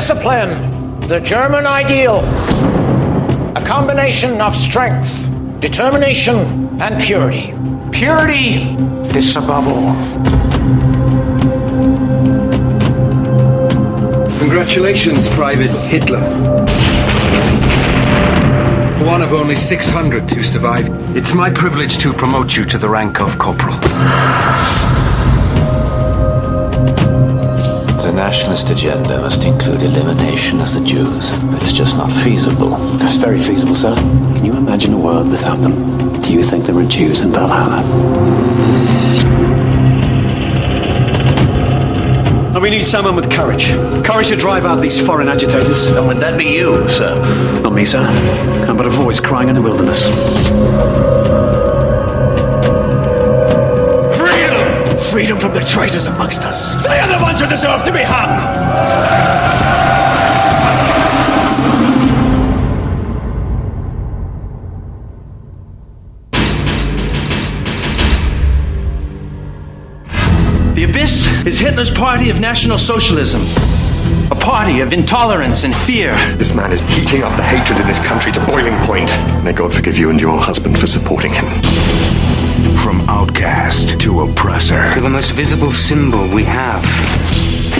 discipline, the German ideal. A combination of strength, determination, and purity. Purity is above all. Congratulations, Private Hitler. One of only 600 to survive. It's my privilege to promote you to the rank of corporal. Nationalist agenda must include elimination of the Jews, but it's just not feasible. That's very feasible, sir. Can you imagine a world without them? Do you think there are Jews in Valhalla? And we need someone with courage. Courage to drive out these foreign agitators. And would that be you, sir? Not me, sir. I'm but a voice crying in the wilderness. Freedom! Freedom from the traitors amongst us. They are the ones who deserve to be hung! The Abyss is Hitler's party of National Socialism. A party of intolerance and fear. This man is heating up the hatred in this country to boiling point. May God forgive you and your husband for supporting him. From outcast to oppressor. You're the most visible symbol we have.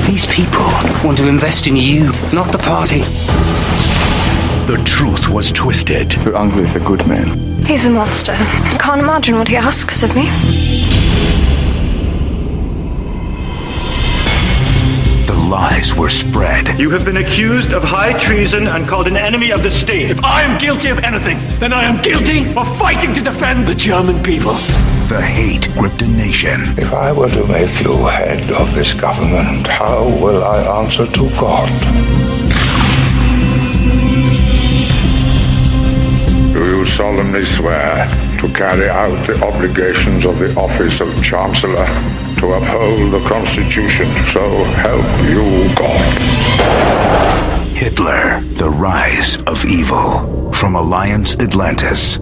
These people want to invest in you, not the party. The truth was twisted. Your uncle is a good man. He's a monster. I can't imagine what he asks of me. The lies were spread. You have been accused of high treason and called an enemy of the state. If I am guilty of anything, then I am guilty of fighting to defend the German people. The hate gripped a nation. If I were to make you head of this government, how will I answer to God? Do you solemnly swear to carry out the obligations of the office of Chancellor, to uphold the Constitution, so help you God? Hitler, the rise of evil. From Alliance Atlantis.